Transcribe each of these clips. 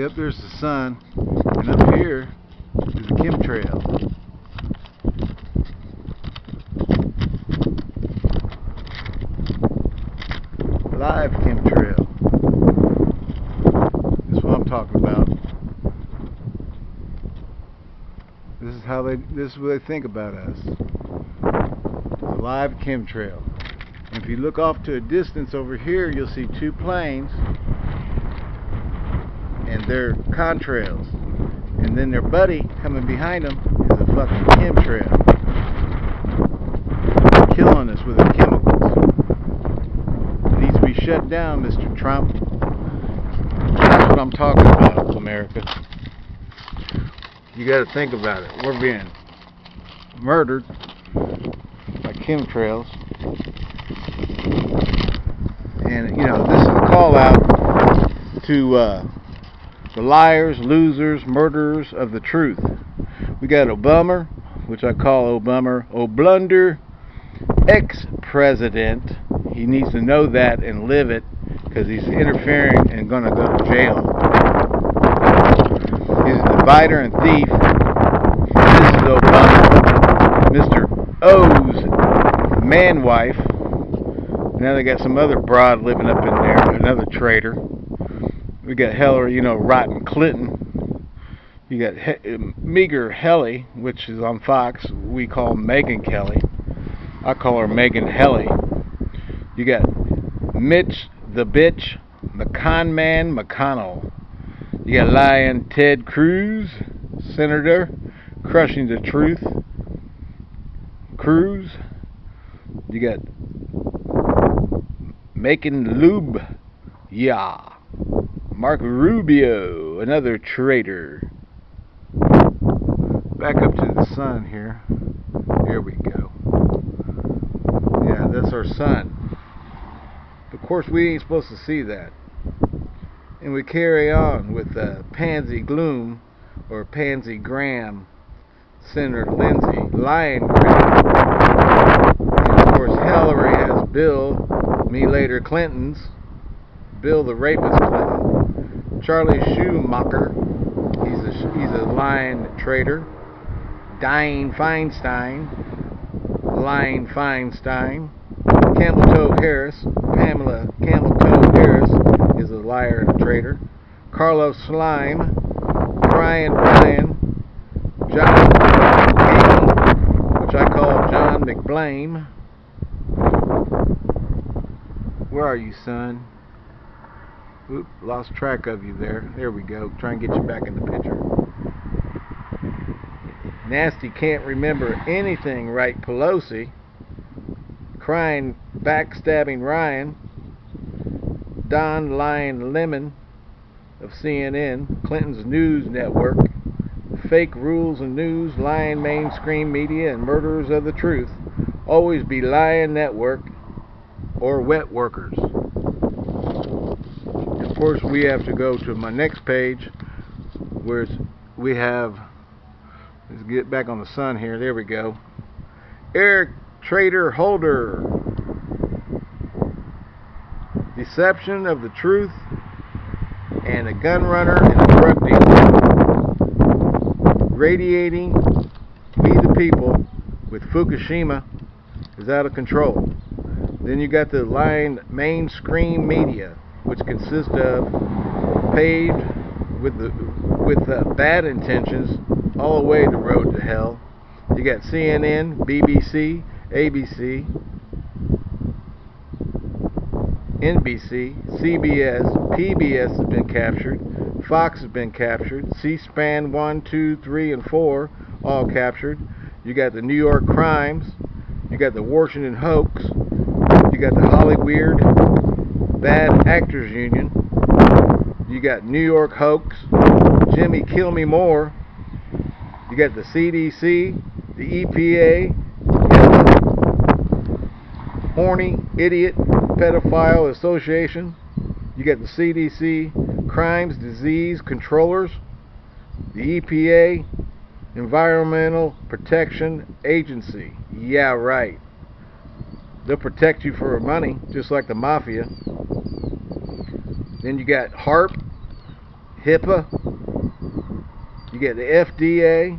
Yep, there's the sun. And up here is the chemtrail. Live chemtrail. That's what I'm talking about. This is how they this is what they think about us. Live chemtrail. If you look off to a distance over here, you'll see two planes and they're contrails. And then their buddy coming behind them is a fucking chemtrail. Killing us with their chemicals. It needs to be shut down, Mr. Trump. That's what I'm talking about, America. You gotta think about it. We're being murdered by chemtrails. And, you know, this is a call out to uh, the liars, losers, murderers of the truth. We got Obama, which I call Obama, Oblunder, ex-president. He needs to know that and live it because he's interfering and going to go to jail. He's a divider and thief. This is Obama, Mr. O's man wife. Now they got some other broad living up in there, another traitor. We got Hillary, you know, rotten Clinton. You got he- um, Meager Helly, which is on Fox. We call Megyn Kelly. I call her Megan Helly. You got Mitch the bitch, McCon man McConnell. You got lying Ted Cruz, Senator, crushing the truth. Cruz. You got making lube. Yeah. Mark Rubio, another traitor. Back up to the sun here. Here we go. Yeah, that's our sun. Of course, we ain't supposed to see that. And we carry on with uh, Pansy Gloom, or Pansy Graham, Senator Lindsey, Lion Graham. And of course, Hillary has Bill, me later Clinton's, Bill the rapist Clinton, Charlie Schumacher, he's a he's a lying traitor, Diane Feinstein, lying Feinstein, Camel Toe Harris, Pamela Camel Toe Harris is a liar and a traitor, Carlos Slime, Brian Ryan, John McCain, which I call John McBlame. Where are you, son? Oop, lost track of you there. There we go. Try and get you back in the picture. Nasty can't remember anything right, Pelosi. Crying, backstabbing Ryan. Don Lion Lemon of CNN, Clinton's news network. Fake rules and news, lying mainstream media, and murderers of the truth. Always be lying network or wet workers. Of course, we have to go to my next page where we have, let's get back on the sun here, there we go. Eric Trader Holder. Deception of the truth and a gun runner and a drug dealer. Radiating we the people with Fukushima is out of control. Then you got the lying mainstream media, which consist of paved with the with uh, bad intentions all the way the road to hell. You got CNN, BBC, ABC, NBC, CBS, PBS has been captured, Fox has been captured, C-SPAN 1, 2, 3, and 4 all captured. You got the New York Crimes, you got the Washington Hoax, you got the Hollyweird Bad Actors Union, you got New York Hoax, Jimmy Kill Me More, you got the CDC, the EPA, Horny Idiot Pedophile Association, you got the CDC, Crimes Disease Controllers, the EPA, Environmental Protection Agency. Yeah, right. They'll protect you for money, just like the mafia. Then you got HAARP, HIPAA. You get the FDA,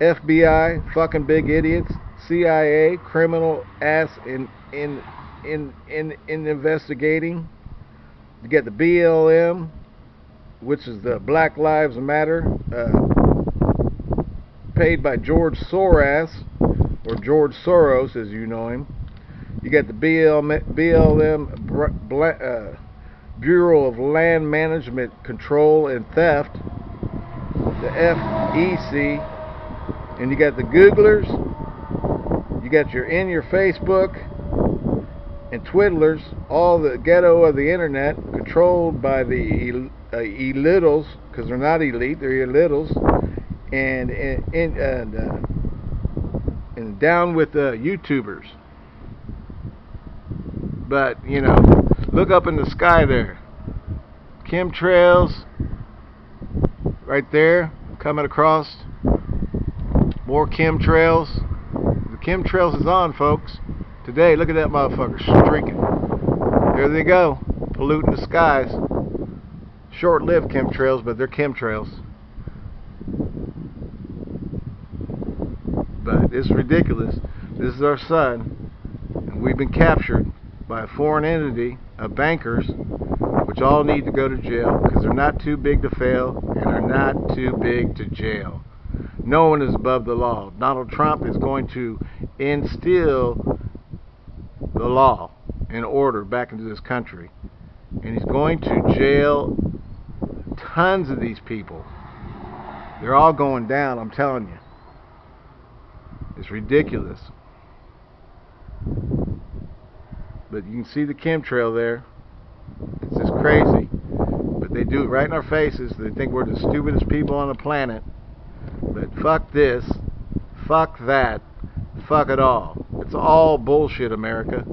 FBI, fucking big idiots, CIA, criminal ass in in in in in investigating. You get the BLM, which is the Black Lives Matter, uh, paid by George Soros or George Soros, as you know him. You got the BLM, BLM uh, Bureau of Land Management Control and Theft, the FEC, and you got the Googlers. You got your in your Facebook and twiddlers, all the ghetto of the internet, controlled by the uh, elittles, because they're not elite, they're elittles, and and and, uh, and down with the YouTubers. But you know, look up in the sky there, chemtrails, right there, coming across. More chemtrails. The chemtrails is on, folks. Today, look at that motherfucker streaking. There they go, polluting the skies. Short-lived chemtrails, but they're chemtrails. But it's ridiculous. This is our sun, and we've been captured by a foreign entity of bankers, which all need to go to jail because they're not too big to fail and are not too big to jail. No one is above the law. Donald Trump is going to instill the law and order back into this country. And he's going to jail tons of these people. They're all going down, I'm telling you. It's ridiculous. But you can see the chemtrail there. It's just crazy. But they do it right in our faces. They think we're the stupidest people on the planet. But fuck this. Fuck that. Fuck it all. It's all bullshit, America.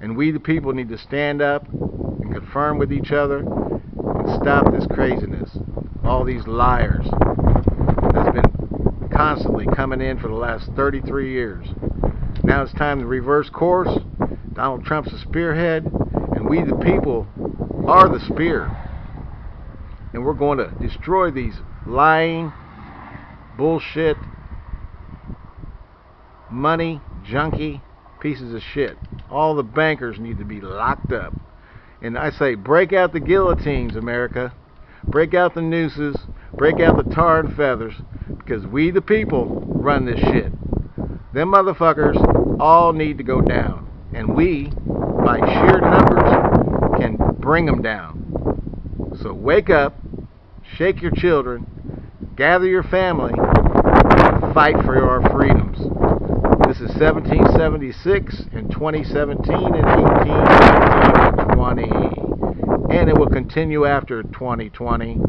And we, the people, need to stand up and confirm with each other and stop this craziness. All these liars that's been constantly coming in for the last 33 years. Now it's time to reverse course. Donald Trump's the spearhead, and we, the people, are the spear. And we're going to destroy these lying, bullshit, money junkie pieces of shit. All the bankers need to be locked up. And I say, break out the guillotines, America. Break out the nooses. Break out the tar and feathers. Because we, the people, run this shit. Them motherfuckers all need to go down. And we, by sheer numbers, can bring them down. So wake up, shake your children, gather your family, fight for our freedoms. This is 1776 and 2017 and 1820. And it will continue after 2020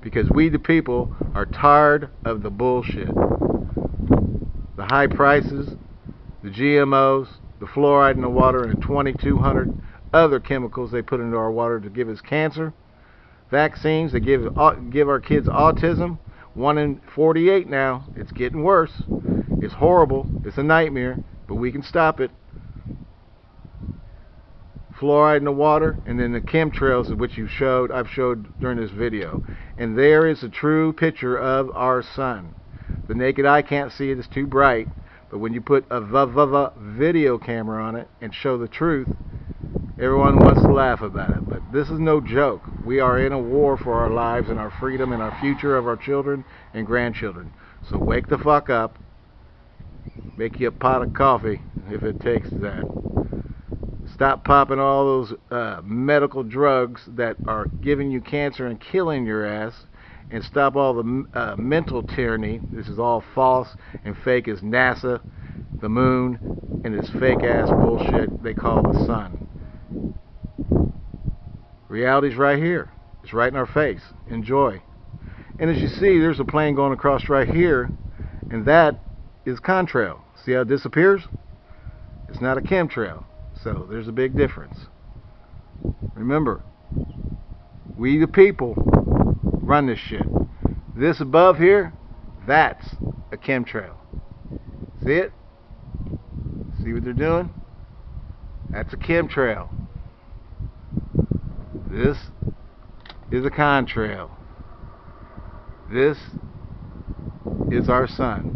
because we the people are tired of the bullshit. The high prices, the GMOs, the fluoride in the water, and 2,200 other chemicals they put into our water to give us cancer. Vaccines that give, give our kids autism. 1 in 48 now. It's getting worse. It's horrible. It's a nightmare, but we can stop it. Fluoride in the water, and then the chemtrails which you showed, I've showed during this video. And there is a true picture of our sun. The naked eye can't see it, it's too bright. But when you put a video camera on it and show the truth, everyone wants to laugh about it. But this is no joke. We are in a war for our lives and our freedom and our future of our children and grandchildren. So wake the fuck up Make you a pot of coffee if it takes that. Stop popping all those uh, medical drugs that are giving you cancer and killing your ass. And stop all the uh, mental tyranny. This is all false and fake as NASA, the moon, and this fake ass bullshit they call the sun. Reality's right here. It's right in our face. Enjoy. And as you see, there's a plane going across right here, and that is contrail. See how it disappears? It's not a chemtrail. So there's a big difference. Remember, we the people run this shit. This above here, that's a chemtrail. See it? See what they're doing? That's a chemtrail. This is a contrail. This is our sun.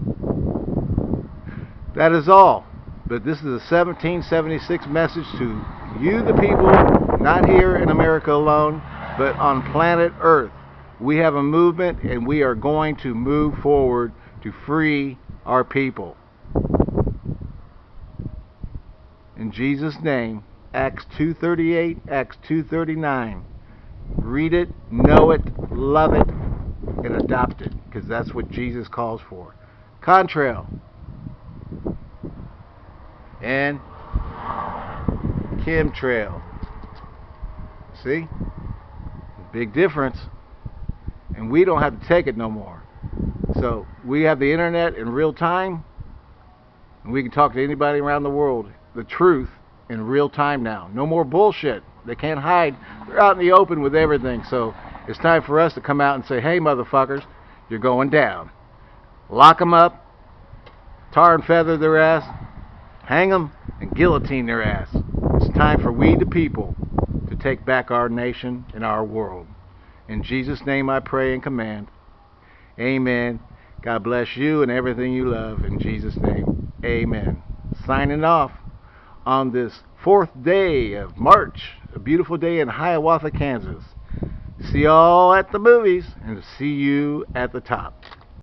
That is all. But this is a 1776 message to you, the people, not here in America alone, but on planet Earth. We have a movement and we are going to move forward to free our people. In Jesus' name, Acts 2.38, Acts 2.39. Read it, know it, love it, and adopt it, because that's what Jesus calls for. Contrail. And chemtrail. See? Big difference. And we don't have to take it no more. So we have the internet in real time, and we can talk to anybody around the world the truth in real time now. No more bullshit. They can't hide. They're out in the open with everything. So it's time for us to come out and say, hey, motherfuckers, you're going down. Lock them up, tar and feather their ass, hang them, and guillotine their ass. It's time for we, the people, to take back our nation and our world. In Jesus' name I pray and command. Amen. God bless you and everything you love. In Jesus' name, amen. Signing off on this fourth day of March, a beautiful day in Hiawatha, Kansas. See y'all at the movies and see you at the top.